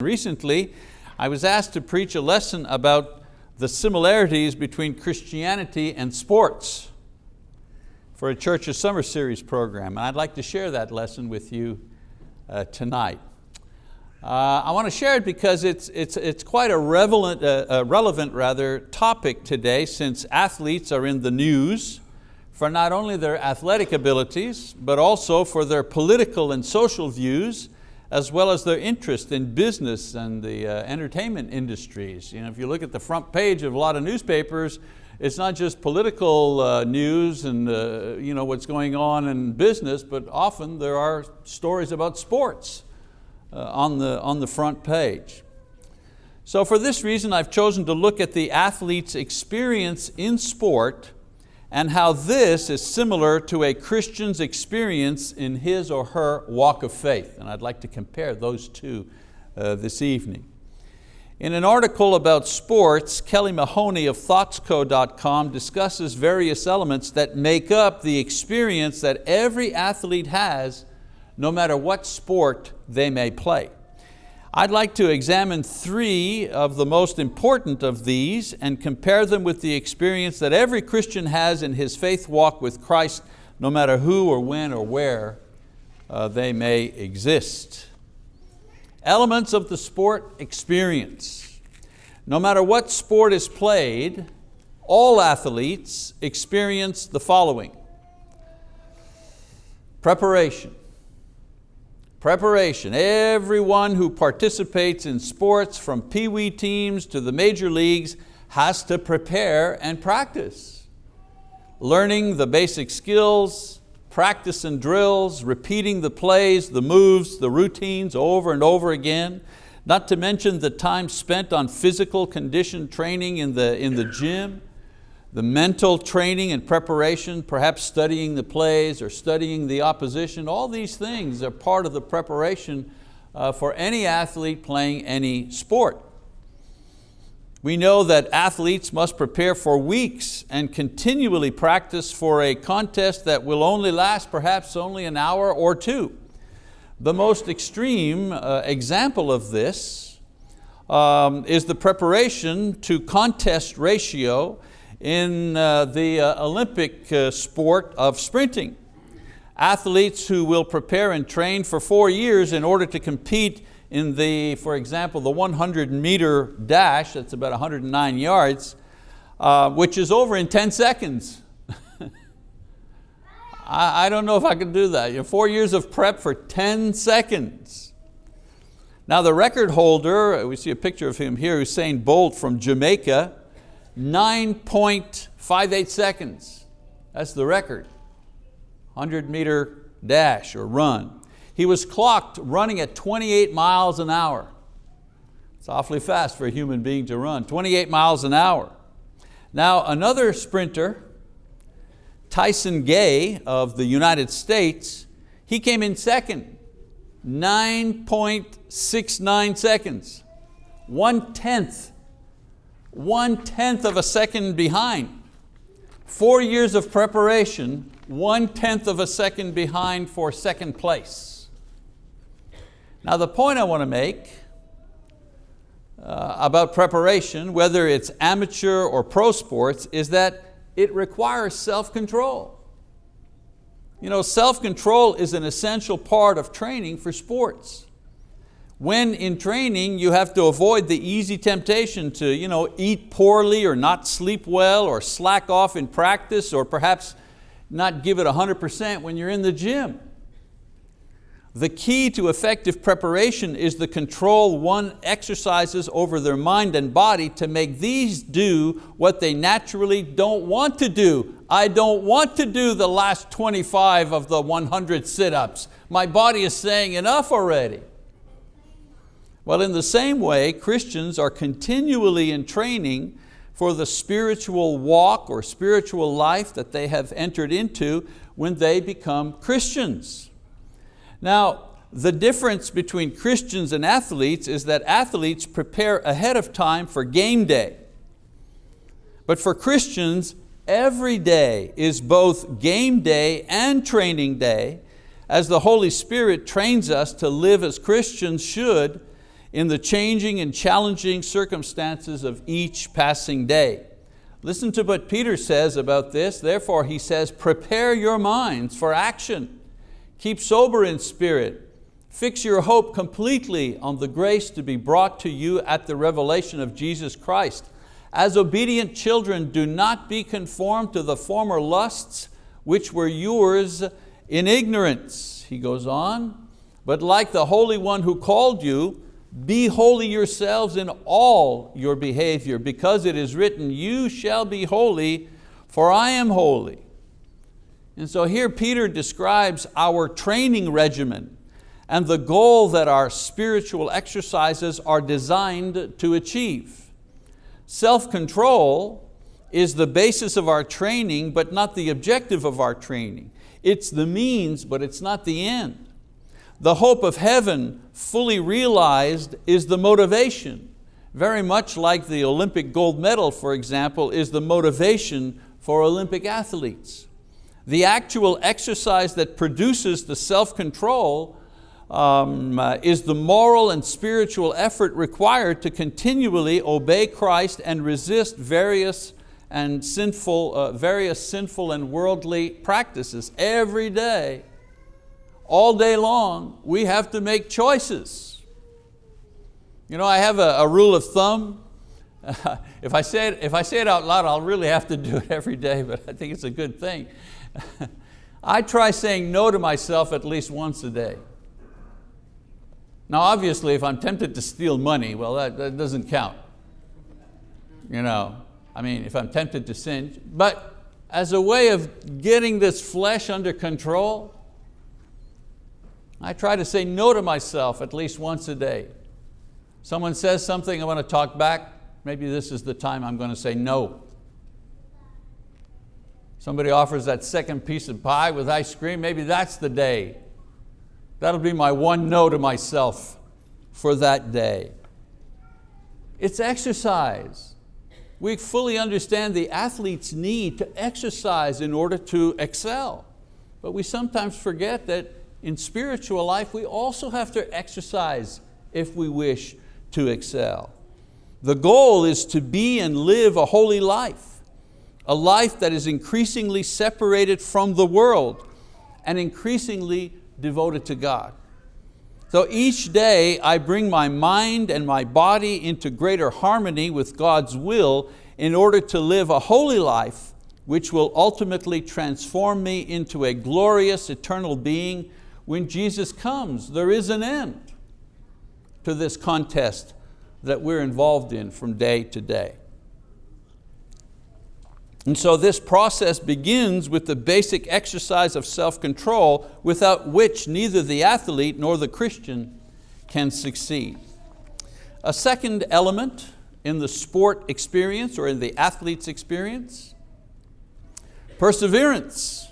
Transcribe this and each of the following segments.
Recently, I was asked to preach a lesson about the similarities between Christianity and sports for a Church's Summer Series program. And I'd like to share that lesson with you uh, tonight. Uh, I want to share it because it's, it's, it's quite a relevant, uh, relevant rather, topic today since athletes are in the news for not only their athletic abilities, but also for their political and social views as well as their interest in business and the uh, entertainment industries. You know, if you look at the front page of a lot of newspapers, it's not just political uh, news and uh, you know, what's going on in business, but often there are stories about sports uh, on, the, on the front page. So for this reason, I've chosen to look at the athlete's experience in sport and how this is similar to a Christian's experience in his or her walk of faith. And I'd like to compare those two uh, this evening. In an article about sports, Kelly Mahoney of thoughtco.com discusses various elements that make up the experience that every athlete has no matter what sport they may play. I'd like to examine three of the most important of these and compare them with the experience that every Christian has in his faith walk with Christ, no matter who or when or where uh, they may exist. Elements of the sport experience. No matter what sport is played, all athletes experience the following. Preparation. Preparation, everyone who participates in sports from pee-wee teams to the major leagues has to prepare and practice. Learning the basic skills, practice and drills, repeating the plays, the moves, the routines over and over again, not to mention the time spent on physical condition training in the, in the gym, the mental training and preparation, perhaps studying the plays or studying the opposition, all these things are part of the preparation uh, for any athlete playing any sport. We know that athletes must prepare for weeks and continually practice for a contest that will only last perhaps only an hour or two. The most extreme uh, example of this um, is the preparation to contest ratio in uh, the uh, Olympic uh, sport of sprinting. Athletes who will prepare and train for four years in order to compete in the, for example, the 100 meter dash, that's about 109 yards, uh, which is over in 10 seconds. I, I, don't know if I could do that. You know, four years of prep for 10 seconds. Now the record holder, we see a picture of him here, Usain Bolt from Jamaica, 9.58 seconds. That's the record. 100 meter dash or run. He was clocked running at 28 miles an hour. It's awfully fast for a human being to run, 28 miles an hour. Now another sprinter, Tyson Gay of the United States, he came in second, 9.69 seconds, one tenth one tenth of a second behind. Four years of preparation, one tenth of a second behind for second place. Now the point I want to make uh, about preparation, whether it's amateur or pro sports, is that it requires self-control. You know, self-control is an essential part of training for sports. When in training, you have to avoid the easy temptation to you know, eat poorly or not sleep well or slack off in practice or perhaps not give it 100% when you're in the gym. The key to effective preparation is the control one exercises over their mind and body to make these do what they naturally don't want to do. I don't want to do the last 25 of the 100 sit-ups. My body is saying enough already. Well, in the same way, Christians are continually in training for the spiritual walk or spiritual life that they have entered into when they become Christians. Now, the difference between Christians and athletes is that athletes prepare ahead of time for game day. But for Christians, every day is both game day and training day as the Holy Spirit trains us to live as Christians should in the changing and challenging circumstances of each passing day. Listen to what Peter says about this. Therefore, he says, prepare your minds for action. Keep sober in spirit. Fix your hope completely on the grace to be brought to you at the revelation of Jesus Christ. As obedient children, do not be conformed to the former lusts which were yours in ignorance. He goes on, but like the Holy One who called you, be holy yourselves in all your behavior, because it is written, you shall be holy, for I am holy. And so here Peter describes our training regimen and the goal that our spiritual exercises are designed to achieve. Self-control is the basis of our training, but not the objective of our training. It's the means, but it's not the end. The hope of heaven fully realized is the motivation. Very much like the Olympic gold medal, for example, is the motivation for Olympic athletes. The actual exercise that produces the self-control um, uh, is the moral and spiritual effort required to continually obey Christ and resist various and sinful, uh, various sinful and worldly practices every day all day long, we have to make choices. You know, I have a, a rule of thumb. if, I say it, if I say it out loud, I'll really have to do it every day, but I think it's a good thing. I try saying no to myself at least once a day. Now obviously if I'm tempted to steal money, well that, that doesn't count. You know, I mean if I'm tempted to sin, but as a way of getting this flesh under control, I try to say no to myself at least once a day. Someone says something, I want to talk back, maybe this is the time I'm going to say no. Somebody offers that second piece of pie with ice cream, maybe that's the day. That'll be my one no to myself for that day. It's exercise. We fully understand the athlete's need to exercise in order to excel. But we sometimes forget that in spiritual life, we also have to exercise if we wish to excel. The goal is to be and live a holy life, a life that is increasingly separated from the world and increasingly devoted to God. So each day I bring my mind and my body into greater harmony with God's will in order to live a holy life which will ultimately transform me into a glorious eternal being when Jesus comes, there is an end to this contest that we're involved in from day to day. And so this process begins with the basic exercise of self-control without which neither the athlete nor the Christian can succeed. A second element in the sport experience or in the athlete's experience, perseverance.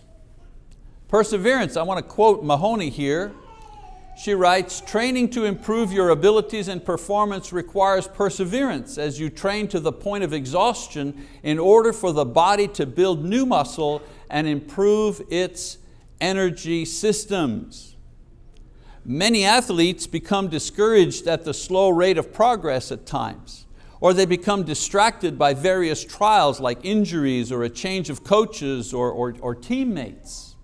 Perseverance, I want to quote Mahoney here. She writes, training to improve your abilities and performance requires perseverance as you train to the point of exhaustion in order for the body to build new muscle and improve its energy systems. Many athletes become discouraged at the slow rate of progress at times, or they become distracted by various trials like injuries or a change of coaches or, or, or teammates.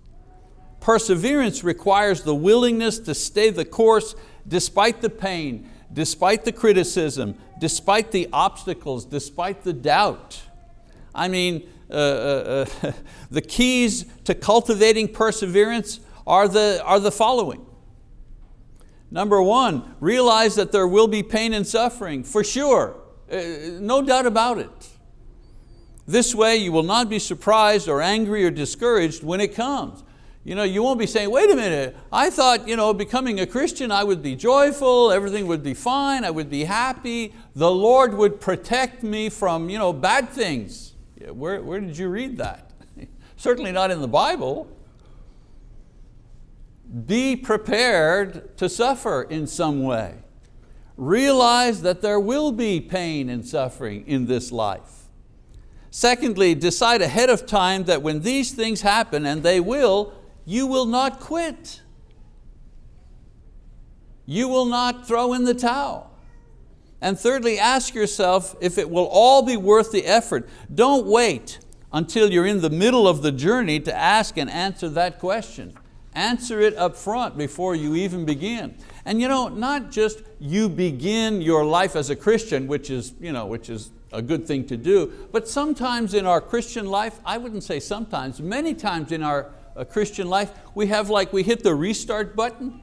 Perseverance requires the willingness to stay the course despite the pain, despite the criticism, despite the obstacles, despite the doubt. I mean, uh, uh, uh, the keys to cultivating perseverance are the, are the following. Number one, realize that there will be pain and suffering, for sure, uh, no doubt about it. This way you will not be surprised or angry or discouraged when it comes. You, know, you won't be saying, wait a minute, I thought you know, becoming a Christian I would be joyful, everything would be fine, I would be happy, the Lord would protect me from you know, bad things. Where, where did you read that? Certainly not in the Bible. Be prepared to suffer in some way. Realize that there will be pain and suffering in this life. Secondly, decide ahead of time that when these things happen, and they will, you will not quit. You will not throw in the towel. And thirdly, ask yourself if it will all be worth the effort. Don't wait until you're in the middle of the journey to ask and answer that question. Answer it up front before you even begin. And you know, not just you begin your life as a Christian, which is, you know, which is a good thing to do, but sometimes in our Christian life, I wouldn't say sometimes, many times in our uh, Christian life, we have like, we hit the restart button.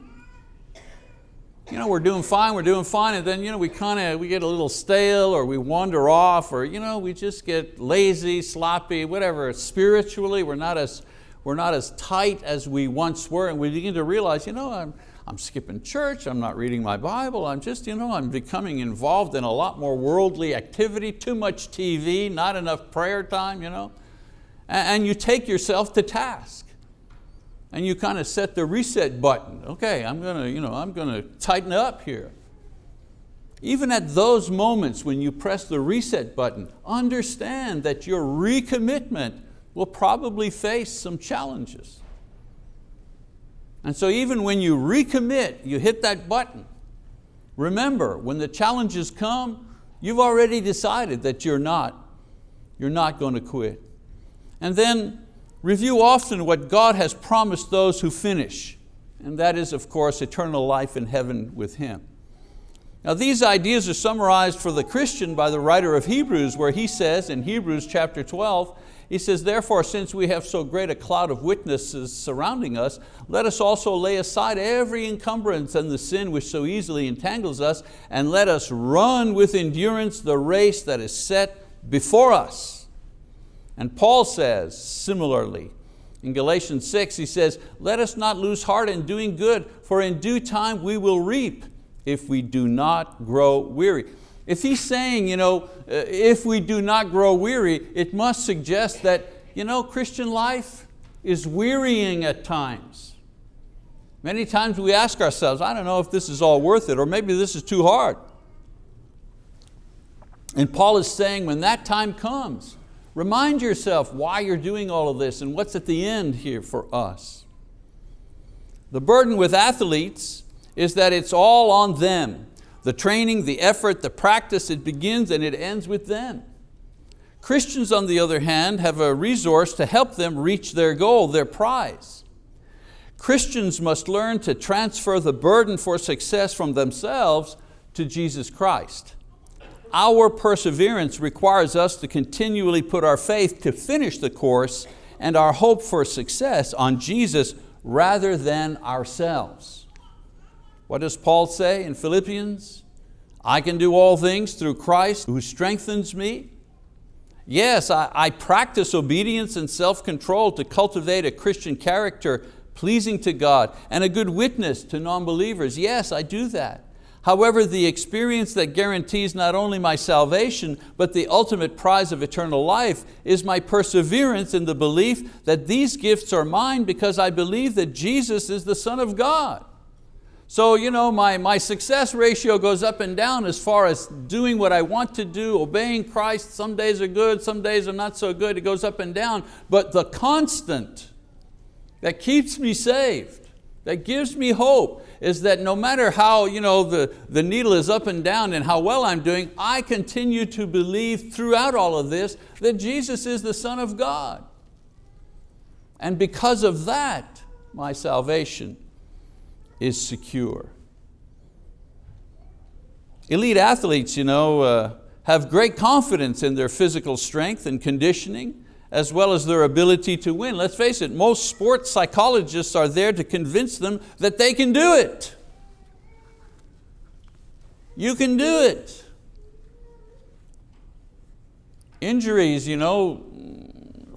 You know, we're doing fine, we're doing fine, and then you know, we kind of, we get a little stale or we wander off or you know, we just get lazy, sloppy, whatever. Spiritually, we're not as, we're not as tight as we once were and we begin to realize, you know, I'm, I'm skipping church, I'm not reading my Bible, I'm just, you know, I'm becoming involved in a lot more worldly activity, too much TV, not enough prayer time, you know. And you take yourself to task. And you kind of set the reset button. Okay, I'm going to, you know, I'm going to tighten up here. Even at those moments when you press the reset button, understand that your recommitment will probably face some challenges. And so even when you recommit, you hit that button, remember, when the challenges come, you've already decided that you're not, you're not going to quit. And then review often what God has promised those who finish, and that is, of course, eternal life in heaven with Him. Now these ideas are summarized for the Christian by the writer of Hebrews where he says in Hebrews chapter 12, he says, therefore, since we have so great a cloud of witnesses surrounding us, let us also lay aside every encumbrance and the sin which so easily entangles us, and let us run with endurance the race that is set before us. And Paul says, similarly, in Galatians 6, he says, let us not lose heart in doing good, for in due time we will reap if we do not grow weary. If he's saying, you know, uh, if we do not grow weary, it must suggest that you know, Christian life is wearying at times. Many times we ask ourselves, I don't know if this is all worth it, or maybe this is too hard. And Paul is saying when that time comes, remind yourself why you're doing all of this and what's at the end here for us. The burden with athletes is that it's all on them. The training, the effort, the practice, it begins and it ends with them. Christians, on the other hand, have a resource to help them reach their goal, their prize. Christians must learn to transfer the burden for success from themselves to Jesus Christ. Our perseverance requires us to continually put our faith to finish the course and our hope for success on Jesus rather than ourselves. What does Paul say in Philippians? I can do all things through Christ who strengthens me. Yes, I, I practice obedience and self-control to cultivate a Christian character pleasing to God and a good witness to non-believers. Yes, I do that. However, the experience that guarantees not only my salvation, but the ultimate prize of eternal life is my perseverance in the belief that these gifts are mine because I believe that Jesus is the Son of God. So you know, my, my success ratio goes up and down as far as doing what I want to do, obeying Christ. Some days are good, some days are not so good. It goes up and down. But the constant that keeps me saved, that gives me hope, is that no matter how you know, the, the needle is up and down and how well I'm doing, I continue to believe throughout all of this that Jesus is the Son of God. And because of that, my salvation is secure. Elite athletes you know, uh, have great confidence in their physical strength and conditioning, as well as their ability to win. Let's face it, most sports psychologists are there to convince them that they can do it. You can do it. Injuries you know,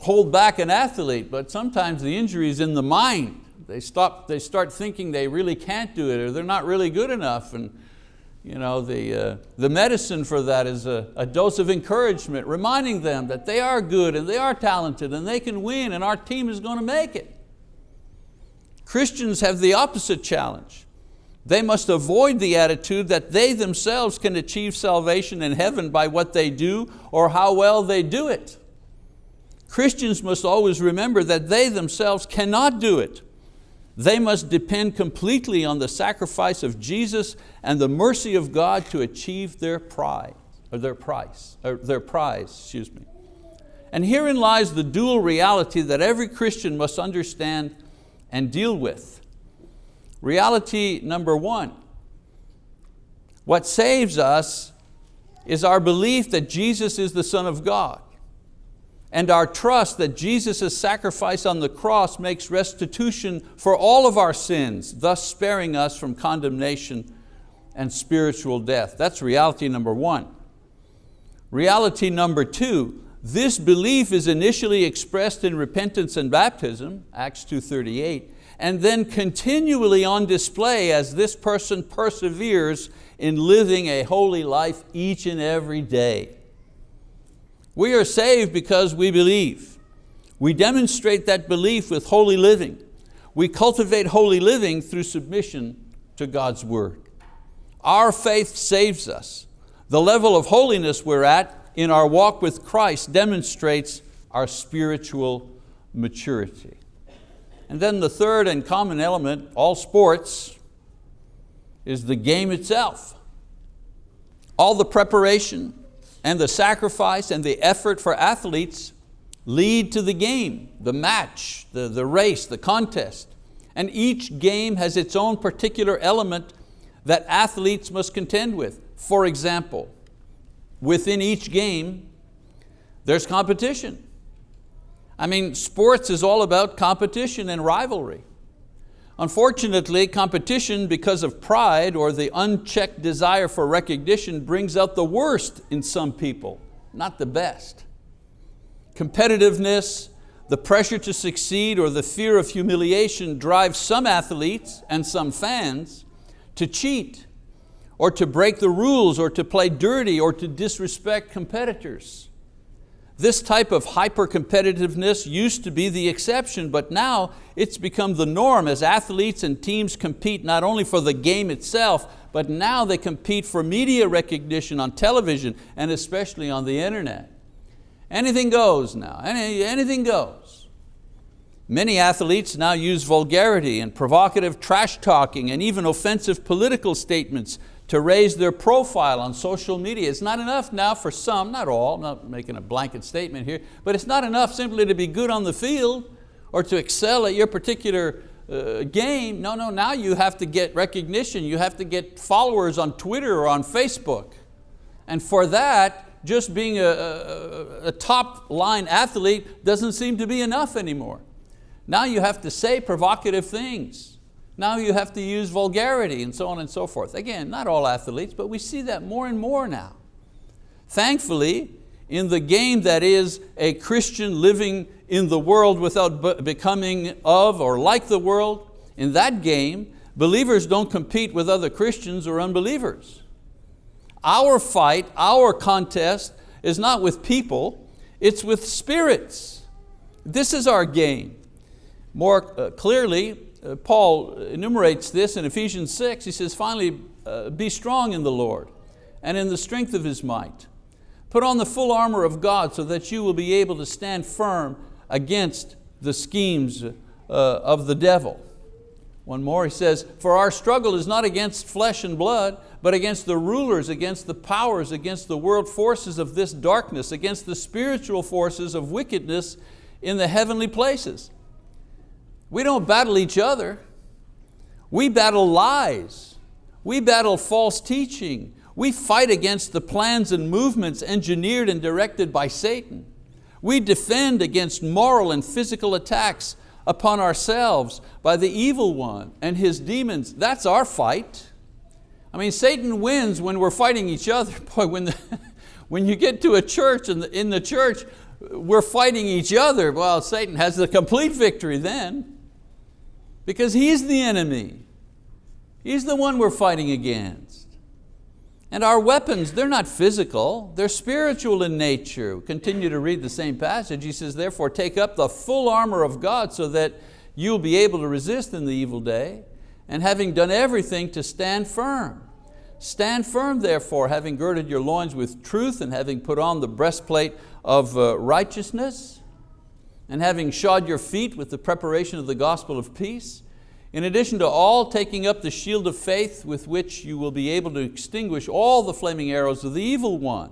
hold back an athlete, but sometimes the injury is in the mind. They, stop, they start thinking they really can't do it or they're not really good enough. And you know, the, uh, the medicine for that is a, a dose of encouragement, reminding them that they are good and they are talented and they can win and our team is going to make it. Christians have the opposite challenge. They must avoid the attitude that they themselves can achieve salvation in heaven by what they do or how well they do it. Christians must always remember that they themselves cannot do it They must depend completely on the sacrifice of Jesus and the mercy of God to achieve their prize, or their price, or their prize, excuse me. And herein lies the dual reality that every Christian must understand and deal with. Reality number one, what saves us is our belief that Jesus is the Son of God and our trust that Jesus' sacrifice on the cross makes restitution for all of our sins, thus sparing us from condemnation and spiritual death. That's reality number one. Reality number two, this belief is initially expressed in repentance and baptism, Acts 2.38, and then continually on display as this person perseveres in living a holy life each and every day. We are saved because we believe. We demonstrate that belief with holy living. We cultivate holy living through submission to God's word. Our faith saves us. The level of holiness we're at in our walk with Christ demonstrates our spiritual maturity. And then the third and common element, all sports, is the game itself. All the preparation, and the sacrifice and the effort for athletes lead to the game, the match, the, the race, the contest. And each game has its own particular element that athletes must contend with. For example, within each game, there's competition. I mean, sports is all about competition and rivalry. Unfortunately, competition because of pride or the unchecked desire for recognition brings out the worst in some people, not the best. Competitiveness, the pressure to succeed or the fear of humiliation drives some athletes and some fans to cheat or to break the rules or to play dirty or to disrespect competitors. This type of hyper-competitiveness used to be the exception, but now it's become the norm as athletes and teams compete not only for the game itself, but now they compete for media recognition on television and especially on the internet. Anything goes now, Any, anything goes. Many athletes now use vulgarity and provocative trash talking and even offensive political statements to raise their profile on social media. It's not enough now for some, not all, I'm not making a blanket statement here, but it's not enough simply to be good on the field or to excel at your particular uh, game. No, no, now you have to get recognition. You have to get followers on Twitter or on Facebook. And for that, just being a, a, a top line athlete doesn't seem to be enough anymore. Now you have to say provocative things. Now you have to use vulgarity and so on and so forth. Again, not all athletes, but we see that more and more now. Thankfully, in the game that is a Christian living in the world without becoming of or like the world, in that game, believers don't compete with other Christians or unbelievers. Our fight, our contest is not with people, it's with spirits. This is our game. More uh, clearly, Paul enumerates this in Ephesians 6. He says, finally, uh, be strong in the Lord and in the strength of His might. Put on the full armor of God so that you will be able to stand firm against the schemes uh, of the devil. One more, he says, for our struggle is not against flesh and blood, but against the rulers, against the powers, against the world forces of this darkness, against the spiritual forces of wickedness in the heavenly places. We don't battle each other. We battle lies. We battle false teaching. We fight against the plans and movements engineered and directed by Satan. We defend against moral and physical attacks upon ourselves by the evil one and his demons. That's our fight. I mean, Satan wins when we're fighting each other. Boy, when, the, when you get to a church and in the church, we're fighting each other, well, Satan has the complete victory then because he's the enemy. He's the one we're fighting against. And our weapons, they're not physical, they're spiritual in nature. Continue to read the same passage. He says, therefore take up the full armor of God so that you'll be able to resist in the evil day, and having done everything to stand firm. Stand firm therefore, having girded your loins with truth and having put on the breastplate of uh, righteousness, and having shod your feet with the preparation of the gospel of peace, In addition to all taking up the shield of faith with which you will be able to extinguish all the flaming arrows of the evil one.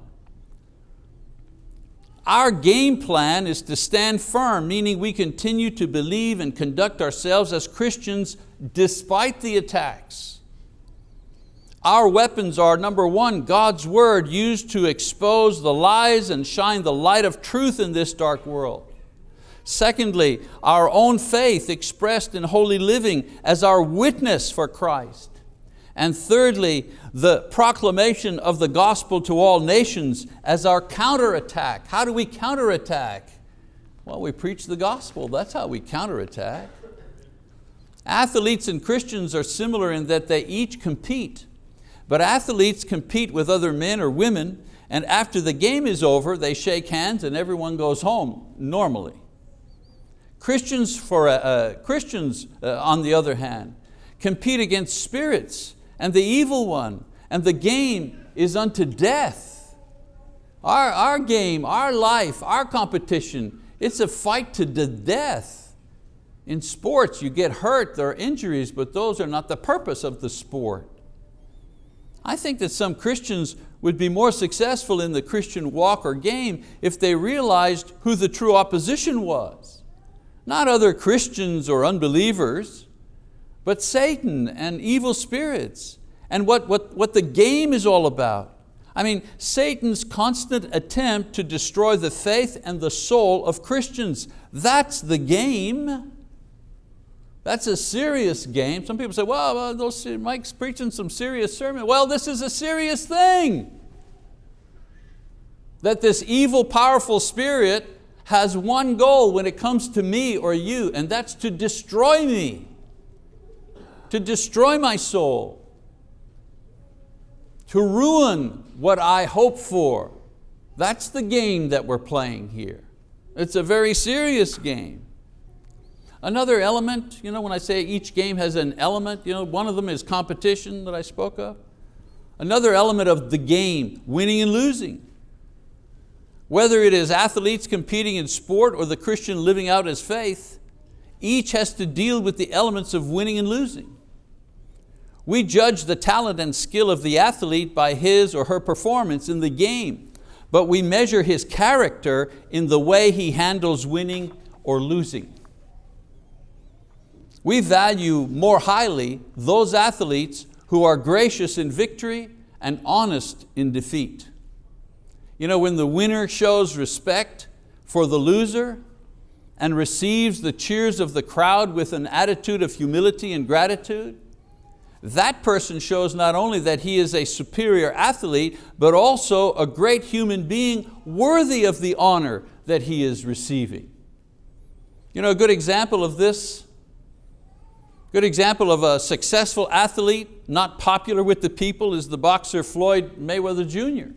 Our game plan is to stand firm, meaning we continue to believe and conduct ourselves as Christians despite the attacks. Our weapons are, number one, God's word used to expose the lies and shine the light of truth in this dark world. Secondly, our own faith expressed in holy living as our witness for Christ. And thirdly, the proclamation of the gospel to all nations as our counterattack. How do we counterattack? Well, we preach the gospel, that's how we counterattack. Athletes and Christians are similar in that they each compete, but athletes compete with other men or women, and after the game is over, they shake hands and everyone goes home normally. Christians, for, uh, uh, Christians uh, on the other hand, compete against spirits and the evil one, and the game is unto death. Our, our game, our life, our competition, it's a fight to the death. In sports, you get hurt, there are injuries, but those are not the purpose of the sport. I think that some Christians would be more successful in the Christian walk or game if they realized who the true opposition was not other Christians or unbelievers, but Satan and evil spirits and what, what, what the game is all about. I mean, Satan's constant attempt to destroy the faith and the soul of Christians. That's the game. That's a serious game. Some people say, well, those, Mike's preaching some serious sermon. Well, this is a serious thing. That this evil, powerful spirit has one goal when it comes to me or you, and that's to destroy me, to destroy my soul, to ruin what I hope for. That's the game that we're playing here. It's a very serious game. Another element, you know, when I say each game has an element, you know, one of them is competition that I spoke of. Another element of the game, winning and losing. Whether it is athletes competing in sport or the Christian living out his faith, each has to deal with the elements of winning and losing. We judge the talent and skill of the athlete by his or her performance in the game, but we measure his character in the way he handles winning or losing. We value more highly those athletes who are gracious in victory and honest in defeat. You know, when the winner shows respect for the loser and receives the cheers of the crowd with an attitude of humility and gratitude, that person shows not only that he is a superior athlete, but also a great human being worthy of the honor that he is receiving. You know, a good example of this, good example of a successful athlete, not popular with the people, is the boxer Floyd Mayweather Jr.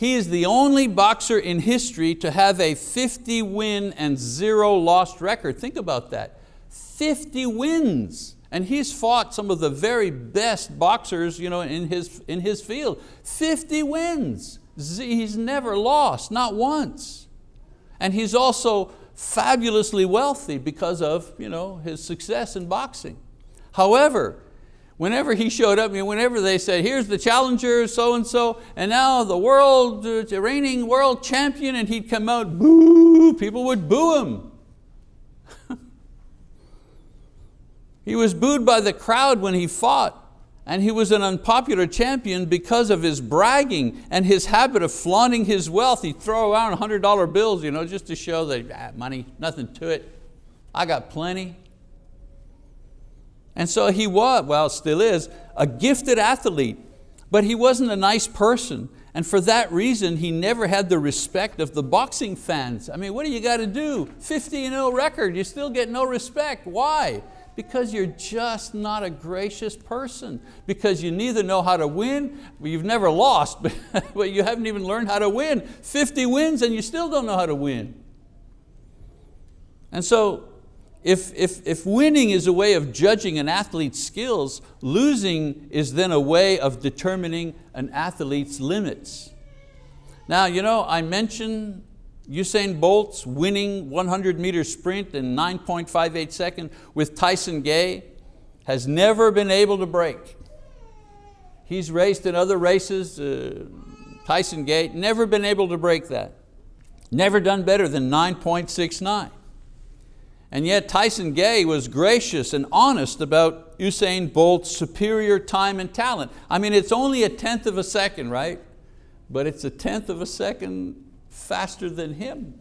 He is the only boxer in history to have a 50 win and zero lost record. Think about that, 50 wins. And he's fought some of the very best boxers you know, in, his, in his field. 50 wins, he's never lost, not once. And he's also fabulously wealthy because of you know, his success in boxing. However, whenever he showed up, whenever they said, here's the challenger, so-and-so, and now the world, the reigning world champion, and he'd come out, boo, people would boo him. he was booed by the crowd when he fought, and he was an unpopular champion because of his bragging and his habit of flaunting his wealth. He'd throw around $100 bills you know, just to show that ah, money, nothing to it. I got plenty. And so he was, well still is, a gifted athlete, but he wasn't a nice person. And for that reason, he never had the respect of the boxing fans. I mean, what do you got to do? 50 0 record, you still get no respect. Why? Because you're just not a gracious person. Because you neither know how to win, you've never lost, but you haven't even learned how to win. 50 wins and you still don't know how to win. And so if, if, if winning is a way of judging an athlete's skills, losing is then a way of determining an athlete's limits. Now, you know, I mentioned Usain Bolt's winning 100 meter sprint in 9.58 seconds with Tyson Gay has never been able to break. He's raced in other races, uh, Tyson Gay, never been able to break that. Never done better than 9.69. And yet Tyson Gay was gracious and honest about Usain Bolt's superior time and talent. I mean, it's only a tenth of a second, right? But it's a tenth of a second faster than him.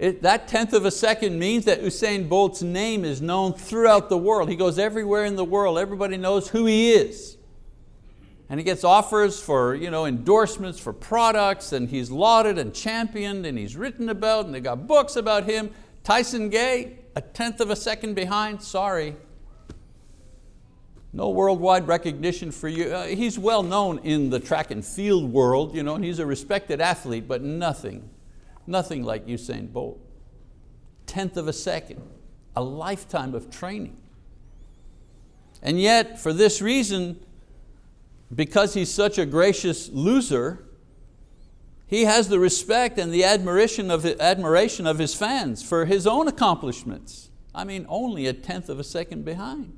It, that tenth of a second means that Usain Bolt's name is known throughout the world. He goes everywhere in the world. Everybody knows who he is. And he gets offers for you know, endorsements for products and he's lauded and championed and he's written about and they got books about him. Tyson Gay, a tenth of a second behind, sorry. No worldwide recognition for you. Uh, he's well known in the track and field world, you know, and he's a respected athlete, but nothing, nothing like Usain Bolt. Tenth of a second, a lifetime of training. And yet, for this reason, because he's such a gracious loser, he has the respect and the admiration of, admiration of his fans for his own accomplishments. I mean, only a tenth of a second behind.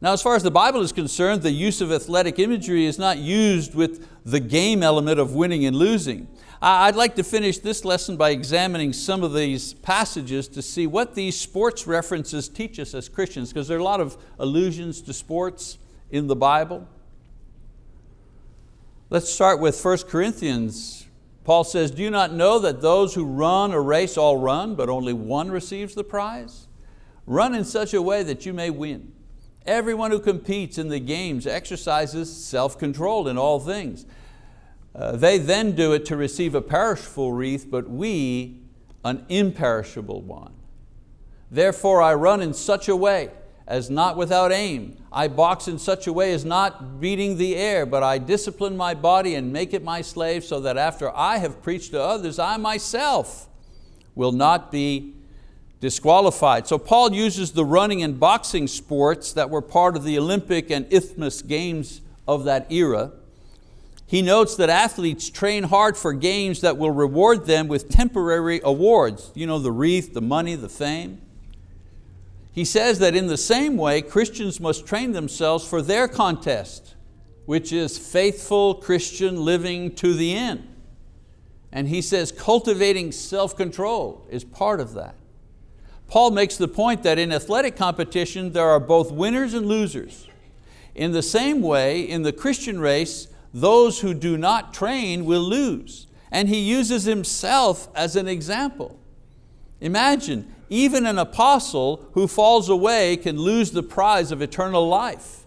Now as far as the Bible is concerned, the use of athletic imagery is not used with the game element of winning and losing. I'd like to finish this lesson by examining some of these passages to see what these sports references teach us as Christians, because there are a lot of allusions to sports in the Bible. Let's start with 1 Corinthians. Paul says, do you not know that those who run a race all run, but only one receives the prize? Run in such a way that you may win. Everyone who competes in the games exercises self-control in all things. Uh, they then do it to receive a perishable wreath, but we an imperishable one. Therefore I run in such a way as not without aim. I box in such a way as not beating the air, but I discipline my body and make it my slave so that after I have preached to others, I myself will not be disqualified. So Paul uses the running and boxing sports that were part of the Olympic and Isthmus Games of that era. He notes that athletes train hard for games that will reward them with temporary awards, you know, the wreath, the money, the fame. He says that in the same way, Christians must train themselves for their contest, which is faithful Christian living to the end. And he says cultivating self-control is part of that. Paul makes the point that in athletic competition there are both winners and losers. In the same way, in the Christian race, those who do not train will lose. And he uses himself as an example. Imagine, even an apostle who falls away can lose the prize of eternal life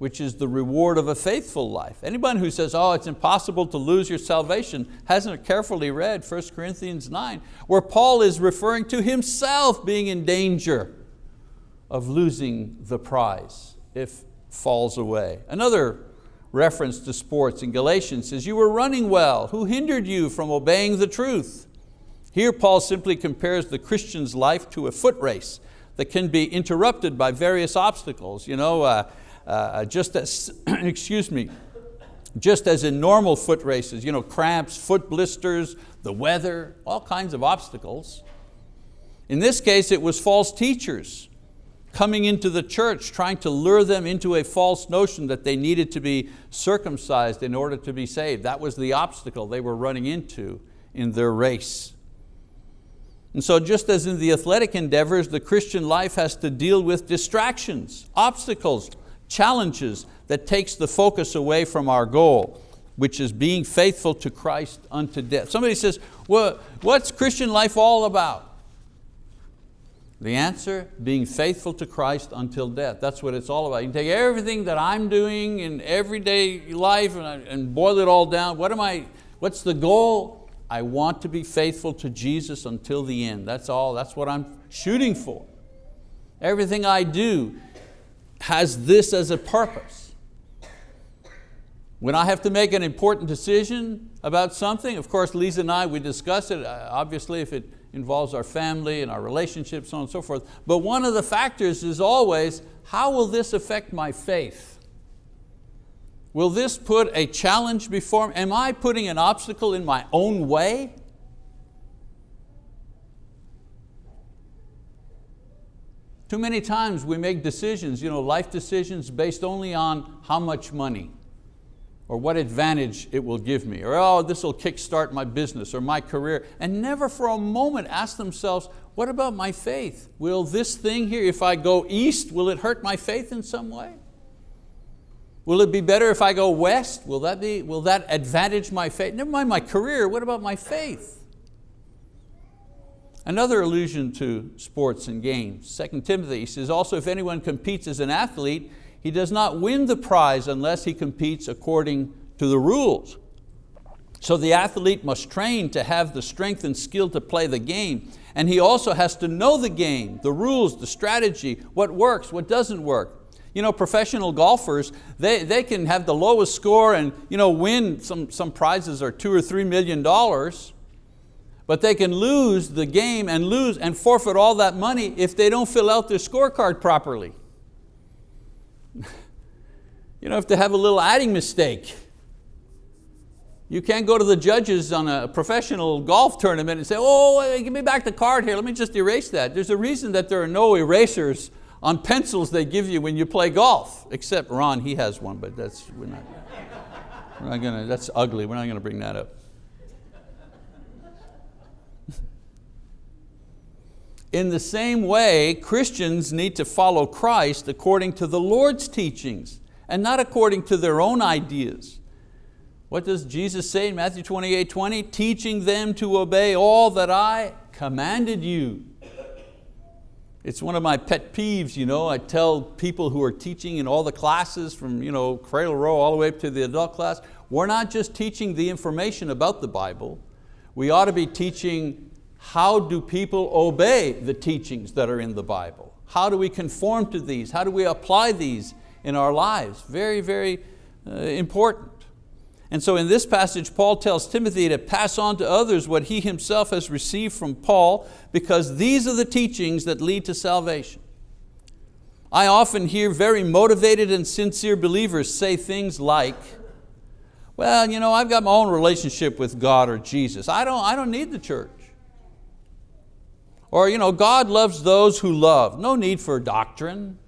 which is the reward of a faithful life. Anyone who says, oh, it's impossible to lose your salvation, hasn't carefully read 1 Corinthians 9, where Paul is referring to himself being in danger of losing the prize if falls away. Another reference to sports in Galatians says, you were running well, who hindered you from obeying the truth? Here Paul simply compares the Christian's life to a foot race that can be interrupted by various obstacles. You know, uh, uh, just as, excuse me, just as in normal foot races, you know, cramps, foot blisters, the weather, all kinds of obstacles. In this case, it was false teachers coming into the church, trying to lure them into a false notion that they needed to be circumcised in order to be saved. That was the obstacle they were running into in their race. And so just as in the athletic endeavors, the Christian life has to deal with distractions, obstacles, challenges that takes the focus away from our goal, which is being faithful to Christ unto death. Somebody says, well, what's Christian life all about? The answer, being faithful to Christ until death. That's what it's all about. You can take everything that I'm doing in everyday life and, and boil it all down. What am I, what's the goal? I want to be faithful to Jesus until the end. That's all, that's what I'm shooting for. Everything I do has this as a purpose. When I have to make an important decision about something, of course Lisa and I, we discuss it, uh, obviously if it involves our family and our relationships, so on and so forth. But one of the factors is always, how will this affect my faith? Will this put a challenge before me? Am I putting an obstacle in my own way? Too many times we make decisions, you know, life decisions based only on how much money or what advantage it will give me, or oh, this will kickstart my business or my career, and never for a moment ask themselves, what about my faith? Will this thing here, if I go east, will it hurt my faith in some way? Will it be better if I go west? Will that, be, will that advantage my faith? Never mind my career, what about my faith? Another allusion to sports and games. 2 Timothy says, also if anyone competes as an athlete, he does not win the prize unless he competes according to the rules. So the athlete must train to have the strength and skill to play the game. And he also has to know the game, the rules, the strategy, what works, what doesn't work. You know, professional golfers, they, they can have the lowest score and you know, win, some, some prizes are two or three million dollars, but they can lose the game and lose and forfeit all that money if they don't fill out their scorecard properly. you know, if they have a little adding mistake, you can't go to the judges on a professional golf tournament and say, oh, give me back the card here, let me just erase that. There's a reason that there are no erasers on pencils they give you when you play golf, except Ron, he has one, but that's, we're not, we're not gonna, that's ugly, we're not going to bring that up. In the same way, Christians need to follow Christ according to the Lord's teachings and not according to their own ideas. What does Jesus say in Matthew 28, 20? Teaching them to obey all that I commanded you. It's one of my pet peeves, you know. I tell people who are teaching in all the classes from you know, cradle row all the way up to the adult class, we're not just teaching the information about the Bible, we ought to be teaching how do people obey the teachings that are in the Bible? How do we conform to these? How do we apply these in our lives? Very, very uh, important. And so in this passage, Paul tells Timothy to pass on to others what he himself has received from Paul because these are the teachings that lead to salvation. I often hear very motivated and sincere believers say things like, well, you know, I've got my own relationship with God or Jesus. I don't, I don't need the church. Or you know, God loves those who love. No need for doctrine.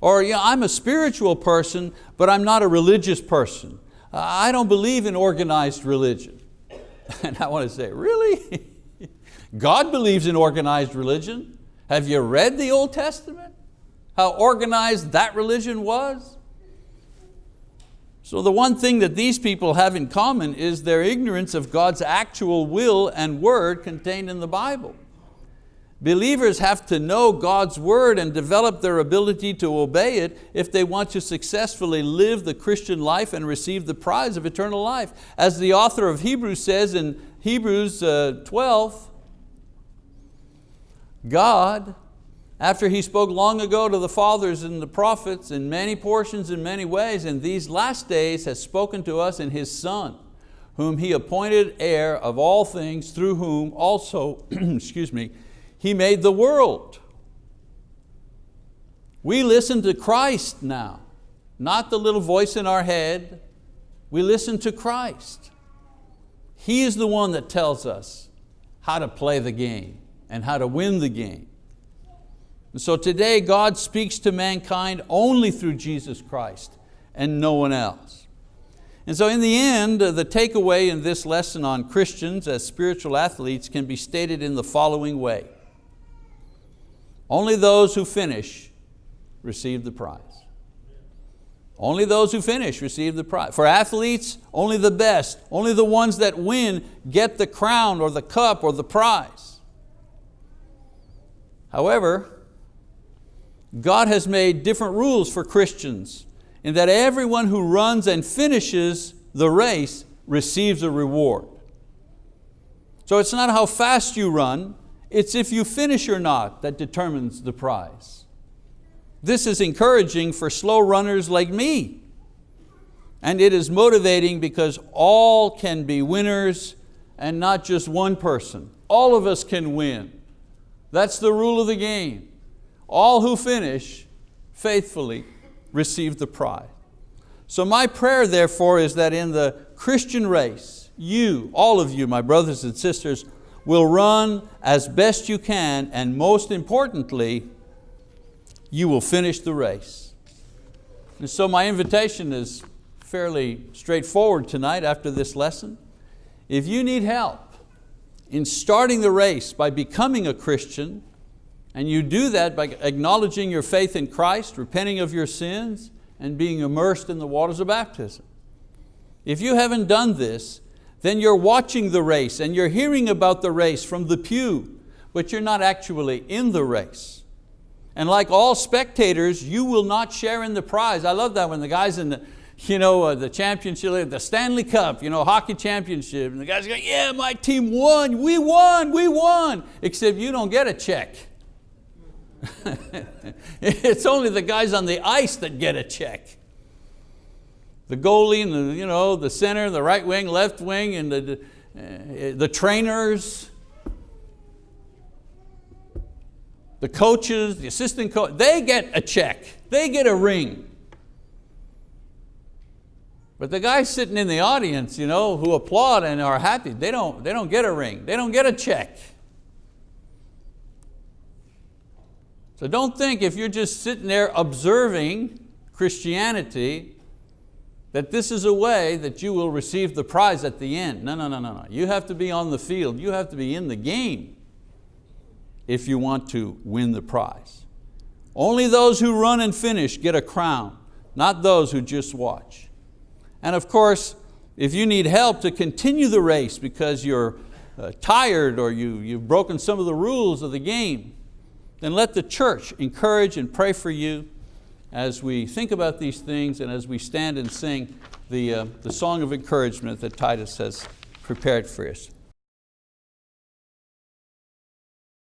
Or know, I'm a spiritual person, but I'm not a religious person. I don't believe in organized religion. And I want to say, really? God believes in organized religion. Have you read the Old Testament? How organized that religion was? So the one thing that these people have in common is their ignorance of God's actual will and word contained in the Bible. Believers have to know God's word and develop their ability to obey it if they want to successfully live the Christian life and receive the prize of eternal life. As the author of Hebrews says in Hebrews uh, 12, God after he spoke long ago to the fathers and the prophets in many portions in many ways, in these last days has spoken to us in His Son, whom He appointed heir of all things, through whom also, excuse me, He made the world. We listen to Christ now, not the little voice in our head. We listen to Christ. He is the one that tells us how to play the game and how to win the game. And so today God speaks to mankind only through Jesus Christ and no one else. And so in the end, uh, the takeaway in this lesson on Christians as spiritual athletes can be stated in the following way. Only those who finish receive the prize. Only those who finish receive the prize. For athletes, only the best, only the ones that win get the crown or the cup or the prize. However, God has made different rules for Christians in that everyone who runs and finishes the race receives a reward. So it's not how fast you run, it's if you finish or not that determines the prize. This is encouraging for slow runners like me. And it is motivating because all can be winners and not just one person. All of us can win. That's the rule of the game all who finish faithfully receive the prize. So my prayer therefore is that in the Christian race, you, all of you, my brothers and sisters, will run as best you can and most importantly, you will finish the race. And so my invitation is fairly straightforward tonight after this lesson. If you need help in starting the race by becoming a Christian, and you do that by acknowledging your faith in Christ, repenting of your sins, and being immersed in the waters of baptism. If you haven't done this, then you're watching the race and you're hearing about the race from the pew, but you're not actually in the race. And like all spectators, you will not share in the prize. I love that when the guys in the, you know, uh, the championship, the Stanley Cup, you know, hockey championship, and the guys go, yeah, my team won, we won, we won, except you don't get a check. it's only the guys on the ice that get a check. The goalie and the, you know, the center, the right wing, left wing, and the, uh, the trainers, the coaches, the assistant coach, they get a check, they get a ring. But the guys sitting in the audience you know, who applaud and are happy, they don't, they don't get a ring, they don't get a check. So don't think if you're just sitting there observing Christianity that this is a way that you will receive the prize at the end. No, no, no, no, no. You have to be on the field. You have to be in the game if you want to win the prize. Only those who run and finish get a crown, not those who just watch. And of course, if you need help to continue the race because you're uh, tired or you, you've broken some of the rules of the game, then let the church encourage and pray for you as we think about these things and as we stand and sing the, uh, the song of encouragement that Titus has prepared for us.